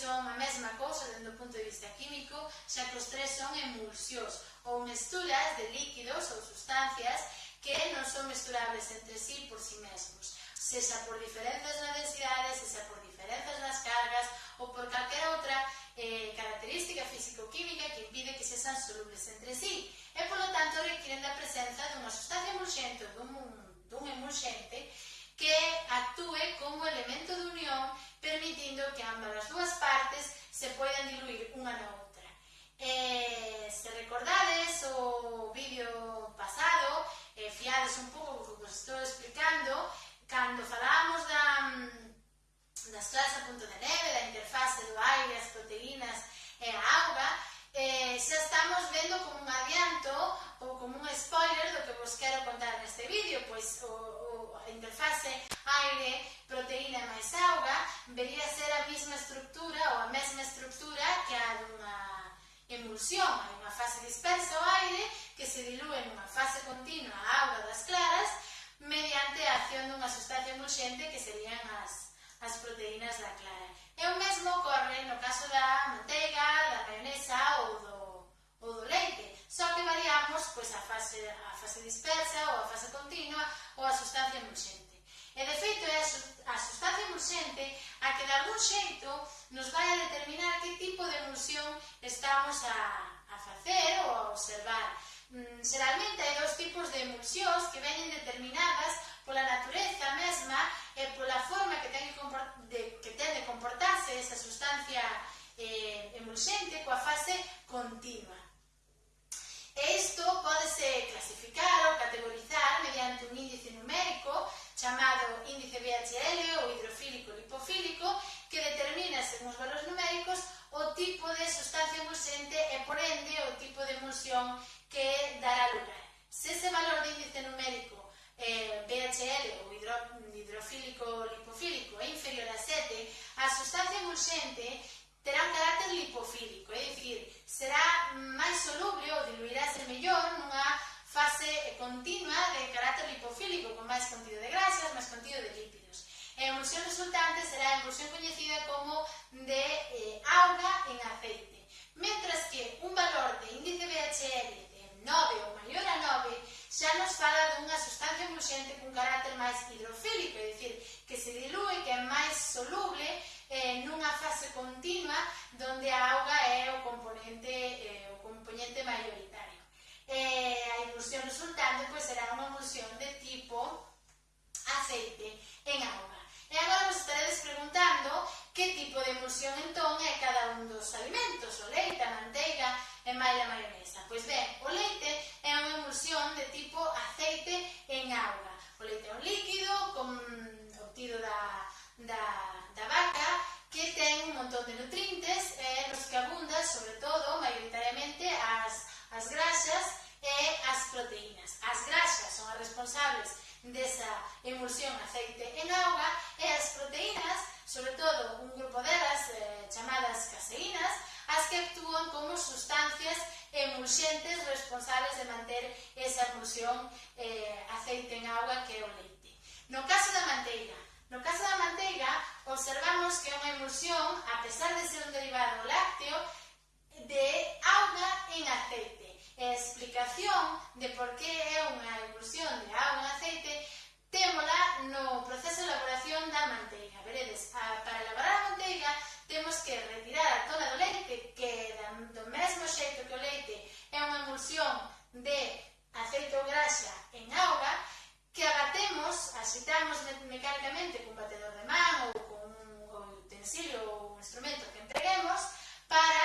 son a mesma cousa dentro do punto de vista químico, xa que os tres son emulsións ou mesturas de líquidos ou sustancias que non son mesturables entre sí por sí mesmos, sexa por diferenzas na densidade, sexa por diferenzas nas cargas ou por calquera outra eh, característica físico-química que impide que sexan solubles entre sí e, polo tanto, requiren da presenza dunha sustancia emulxente ou dun, dun emulxente que actúe como elemento de unión permitindo que ambas as dúas partes se poidan diluir unha na outra. Eh, se recordades o vídeo pasado, eh, fiades un pouco o que vos estou explicando, cando falábamos da, das mm, clases a punto de neve, da interfase do aire, as proteínas e a auga, eh, xa eh, estamos vendo como un adianto ou como un spoiler do que vos quero contar neste vídeo, pois o, o interfase aire, proteína máis auga vería ser a mesma estructura ou a mesma estructura que a dunha emulsión, hai unha fase dispersa ao aire que se dilúe nunha fase continua a auga das claras mediante a acción dunha sustancia emulxente que serían as, as proteínas da clara. E o mesmo ocorre no caso da manteiga, da mayonesa ou do, ou do leite só que variamos pois, a, fase, a fase dispersa ou a fase continua ou a sustancia emulsente. E, de feito, é a sustancia emulsente a que, de algún xeito, nos vai a determinar que tipo de emulsión estamos a, a facer ou a observar. Mm, xeralmente, hai dous tipos de emulsións que veñen determinadas pola natureza mesma e pola forma que ten, de, que ten de comportarse esa sustancia eh, emulsente coa fase continua. Isto pódese clasificar ou categorizar mediante un índice numérico chamado índice VHL ou hidrofílico lipofílico que determina según os valores numéricos o tipo de sustancia emulsente e por ende o tipo de emulsión que dará lugar. Se ese valor de índice numérico eh, VHL ou hidro, hidrofílico lipofílico é inferior a 7, a sustancia emulsente terá un carácter lipofílico, é dicir, será máis soluble ou diluirase mellor nunha fase continua de carácter lipofílico, con máis contido de grasas, máis contido de lípidos. E a emulsión resultante será a emulsión coñecida como de eh, auga en aceite. Mentras que un valor de índice BHL de 9 ou maior a 9 xa nos fala dunha sustancia emulsiente cun carácter máis hidrofílico, cocción entón é cada un dos alimentos, o leite, a manteiga e máis a maionesa. Pois ben, o leite é unha emulsión de tipo aceite en auga. O leite é un líquido con obtido da, da, da vaca que ten un montón de nutrientes eh, nos que abunda, sobre todo, maioritariamente, as, as graxas e as proteínas. As graxas son as responsables desa emulsión aceite en auga e as proteínas sobre todo un grupo delas eh, chamadas caseínas, as que actúan como sustancias emulxentes responsables de manter esa emulsión eh, aceite en agua que é o leite. No caso da manteiga, no caso da manteiga observamos que é unha emulsión, a pesar de ser un derivado lácteo, de auga en aceite. E a explicación de por que é unha emulsión de auga en aceite témola no proceso vedes, a, para elaborar a manteiga temos que retirar a toda do leite, que do mesmo xeito que o leite é unha emulsión de aceite ou graxa en auga, que abatemos, agitamos mecánicamente cun batedor de man ou con un utensilio ou un instrumento que empreguemos para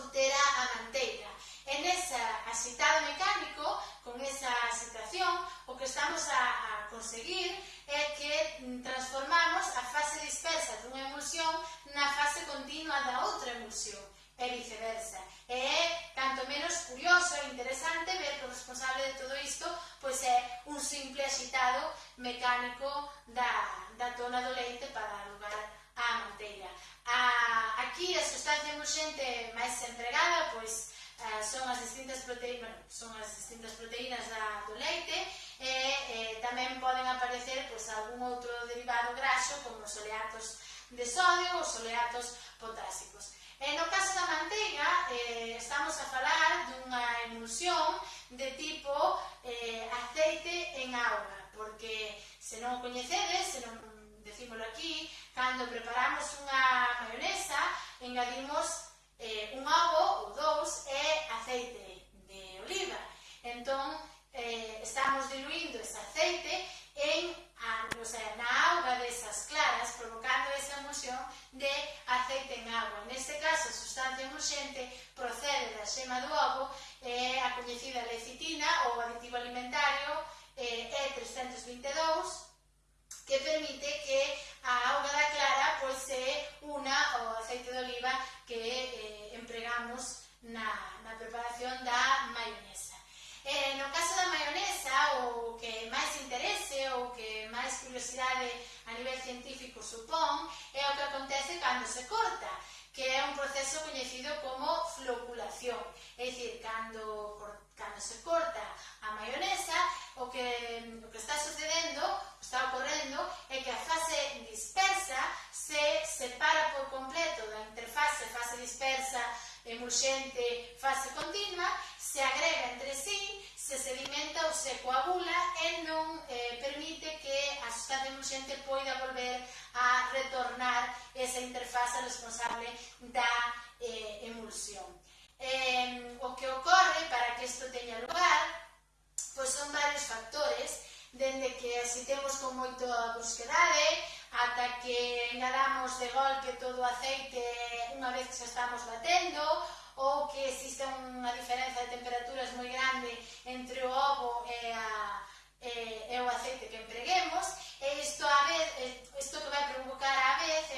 obter a manteiga. En esa axitado mecánico, con esa axitación, o que estamos a, a conseguir é que e viceversa. E é tanto menos curioso e interesante ver que o responsable de todo isto pois é un simple agitado mecánico da, da tona do leite para dar lugar á manteiga. A, aquí a sustancia emerxente máis empregada pois eh, son as distintas proteínas, bueno, son as distintas proteínas da, do leite e, e tamén poden aparecer pois, algún outro derivado graxo como os oleatos de sodio ou os oleatos potásicos. E no caso da manteiga, eh, estamos a falar dunha emulsión de tipo eh, aceite en auga, porque se non o coñecedes, se non decímolo aquí, cando preparamos unha maionesa, engadimos eh, un ovo ou dous e aceite. se corta a maionesa, o que, o que está sucedendo, o está ocorrendo, é que a fase dispersa se separa por completo. Da interfase fase dispersa emulxente fase continua, se agrega entre sí, se sedimenta ou se coagula e non eh, permite que a sustancia emulxente poida volver a retornar esa interfase responsable que isto teña lugar, pois son varios factores, dende que así temos con moito a brusquedade, ata que engadamos de golpe todo o aceite unha vez que xa estamos batendo, ou que existe unha diferenza de temperaturas moi grande entre o ovo e, a, e, e o aceite que empreguemos, e isto, a vez, isto que vai provocar a vez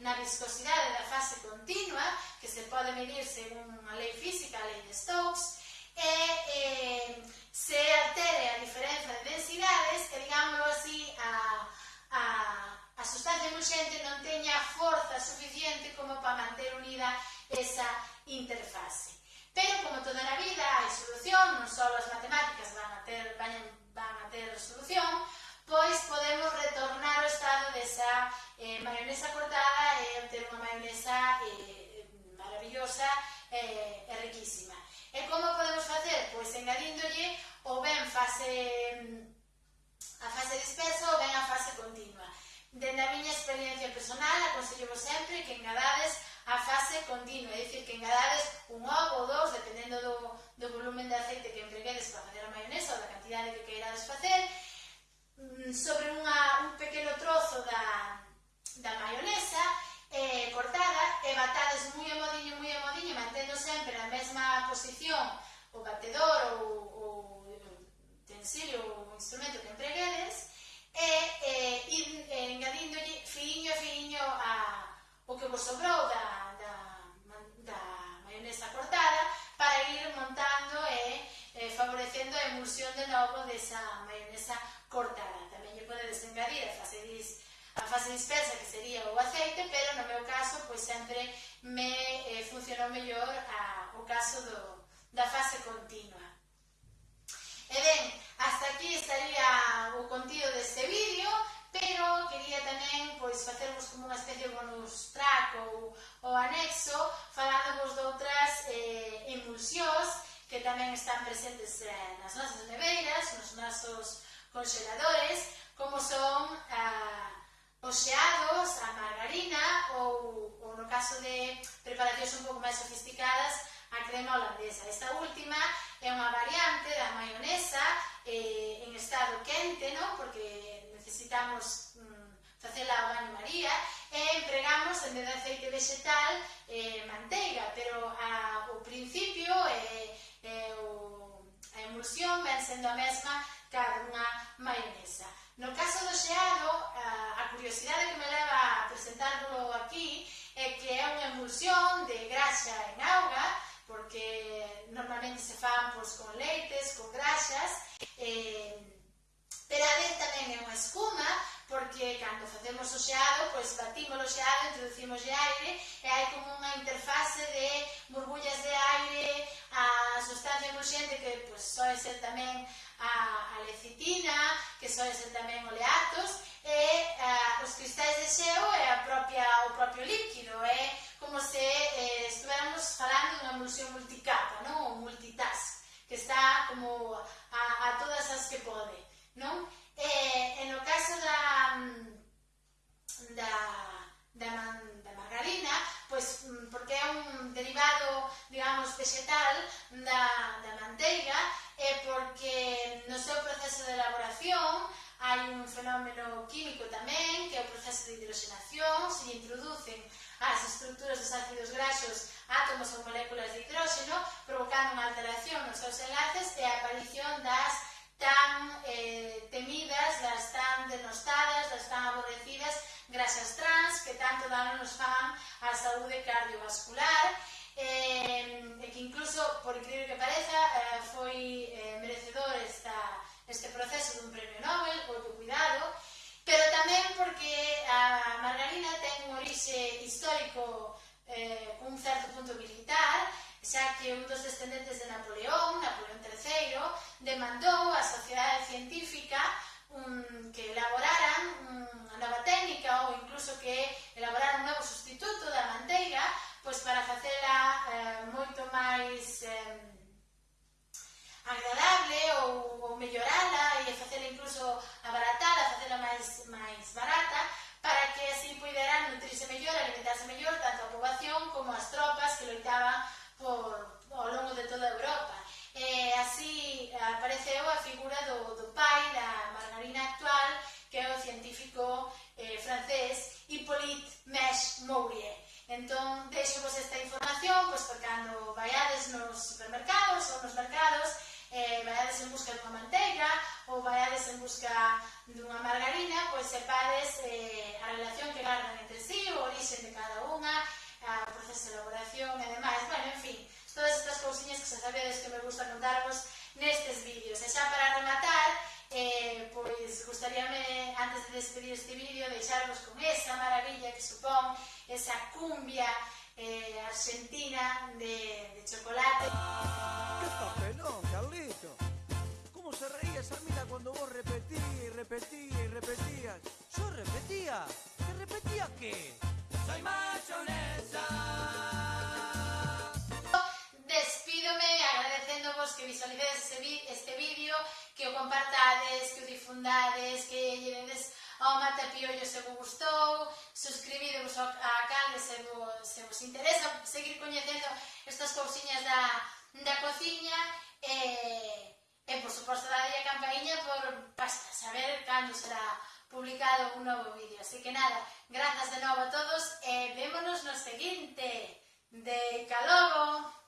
na viscosidade da fase continua, que se pode medir según a lei física, a lei de Stokes, e, e se altere a diferenza de densidades, que digámoslo así, a, a, a sustancia emulxente non teña forza suficiente como para manter unida esa interfase. Pero, como toda na vida, hai solución, non só as matemáticas van a ter, van, van a ter solución, pois podemos retornar ao estado desa eh, maionesa cortada saborosa e, eh, e riquísima. E como podemos facer? Pois engadíndolle o ben fase a fase dispersa ou ben a fase continua. Dende a miña experiencia personal, aconsello sempre que engadades a fase continua, é dicir, que engadades un ovo ou dous, dependendo do, do volumen de aceite esa maionesa cortada. Tamén lle podedes engadir a fase, dis, a fase dispersa que sería o aceite, pero no meu caso pois sempre me eh, funcionou mellor a, o caso do, da fase continua. E ben, hasta aquí estaría o contido deste vídeo, pero quería tamén pois facervos como unha especie de bonus track ou, ou anexo tamén están presentes nas nosas neveiras, nos nosos congeladores, como son ah, a os xeados, a margarina ou, ou no caso de preparacións un pouco máis sofisticadas, a crema holandesa. Esta última é unha variante da maionesa eh, en estado quente, no? porque necesitamos mm, facela ao baño maría, e empregamos en vez de aceite vegetal eh, manteiga, pero ah, a, o principio é eh, cocción ven sendo a mesma que a dunha maionesa. No caso do xeado, eh, a curiosidade que me leva a presentarlo aquí é que é unha emulsión de graxa en auga, porque normalmente se fan pois, con leites, con graxas, e cando facemos o xeado, pois batimos o xeado, introducimos de aire e hai como unha interfase de burbullas de aire a sustancia emulxente que pois, soe ser tamén a, a lecitina, que soe ser tamén oleatos e a, os cristais de xeo e a propia, o propio líquido é como se eh, estuéramos falando unha emulsión multicapa, non? o multitask que está como a, a todas as que pode non? baixos átomos ou moléculas de hidróxeno, provocando unha alteración nos seus enlaces e a aparición das tan eh, temidas, das tan denostadas, das tan aborrecidas grasas trans que tanto dano nos fan á saúde cardiovascular eh, e que incluso, por incrível que pareza, eh, foi eh, merecedor esta, este proceso dun premio Nobel, o cuidado, pero tamén porque a margarina ten un orixe histórico eh, un certo punto militar, xa que un dos descendentes de Napoleón, Napoleón III, demandou á sociedade científica un, que elaboraran unha nova técnica ou incluso que elaboraran un novo sustituto da manteiga pois para facela eh, moito máis eh, agradable ou, ou mellorala e facela incluso abaratala, facela máis, máis barata así puideran nutrirse mellor, alimentarse mellor, tanto a poboación como as tropas que loitaban por, ao longo de toda Europa. E así apareceu a figura do, do pai da margarina actual, que é o científico eh, francés Hippolyte Mesh Mourier. Entón, deixo vos esta información, pois, porque cando vaiades nos supermercados ou nos mercados, eh, vayades en busca dunha manteiga ou vayades en busca dunha margarina, pois sepades eh, a relación que gardan entre sí, o orixen de cada unha, a proceso de elaboración e demais. Bueno, en fin, todas estas cousiñas que xa sabedes que me gusta contarvos nestes vídeos. E xa para rematar, eh, pois gustaríame, antes de despedir este vídeo, deixarvos con esa maravilla que supón esa cumbia eh, argentina de, de chocolate compartades, que o difundades, que lle dedes ao mate piollo se vos gustou, suscribidevos a canle se vos, se vos interesa, seguir coñecendo estas cousiñas da, da cociña e, e por suposto dade a campainha por para saber cando será publicado un novo vídeo. Así que nada, grazas de novo a todos e vémonos no seguinte. De calogo!